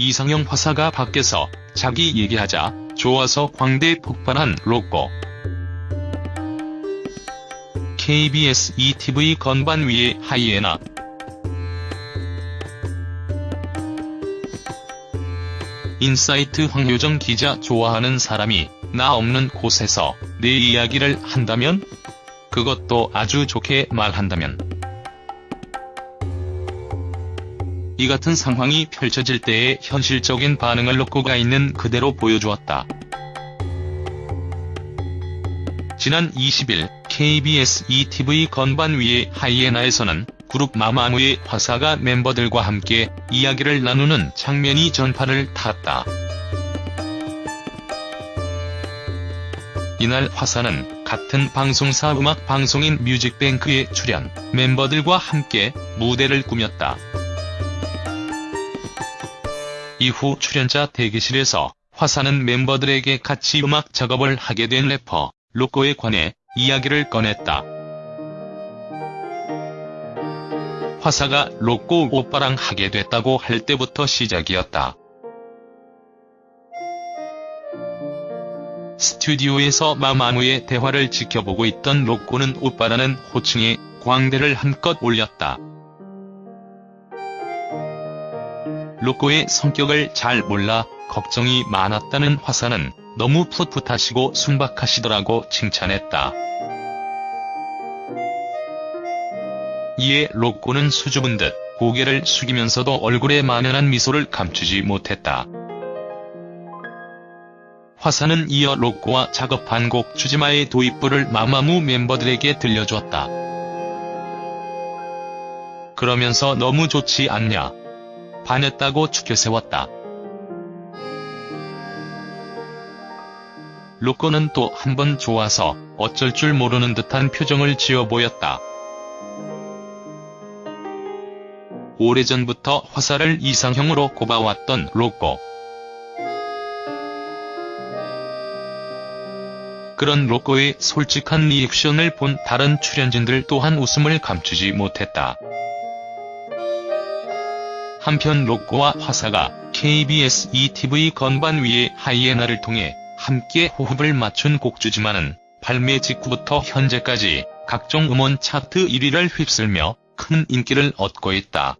이상형 화사가 밖에서 자기 얘기하자 좋아서 광대 폭발한 로꼬. KBS 2TV 건반 위의 하이에나 인사이트 황효정 기자 좋아하는 사람이 나 없는 곳에서 내 이야기를 한다면? 그것도 아주 좋게 말한다면. 이 같은 상황이 펼쳐질 때의 현실적인 반응을 놓고가 있는 그대로 보여주었다. 지난 20일 KBS ETV 건반 위의 하이에나에서는 그룹 마마무의 화사가 멤버들과 함께 이야기를 나누는 장면이 전파를 탔다. 이날 화사는 같은 방송사 음악 방송인 뮤직뱅크에 출연, 멤버들과 함께 무대를 꾸몄다. 이후 출연자 대기실에서 화사는 멤버들에게 같이 음악 작업을 하게 된 래퍼, 로꼬에 관해 이야기를 꺼냈다. 화사가 로꼬 오빠랑 하게 됐다고 할 때부터 시작이었다. 스튜디오에서 마마무의 대화를 지켜보고 있던 로꼬는 오빠라는 호칭에 광대를 한껏 올렸다. 로꼬의 성격을 잘 몰라 걱정이 많았다는 화사는 너무 풋풋하시고 순박하시더라고 칭찬했다. 이에 로꼬는 수줍은 듯 고개를 숙이면서도 얼굴에 만연한 미소를 감추지 못했다. 화사는 이어 로꼬와 작업한 곡 추지마의 도입부를 마마무 멤버들에게 들려주었다. 그러면서 너무 좋지 않냐. 반했다고 추켜세웠다. 로꼬는 또 한 번 좋아서 어쩔 줄 모르는 듯한 표정을 지어 보였다. 오래전부터 화사를 이상형으로 꼽아왔던 로꼬. 그런 로꼬의 솔직한 리액션을 본 다른 출연진들 또한 웃음을 감추지 못했다. 한편 로꼬와 화사가 KBS ETV 건반 위의 하이에나를 통해 함께 호흡을 맞춘 곡주지만은 발매 직후부터 현재까지 각종 음원 차트 1위를 휩쓸며 큰 인기를 얻고 있다.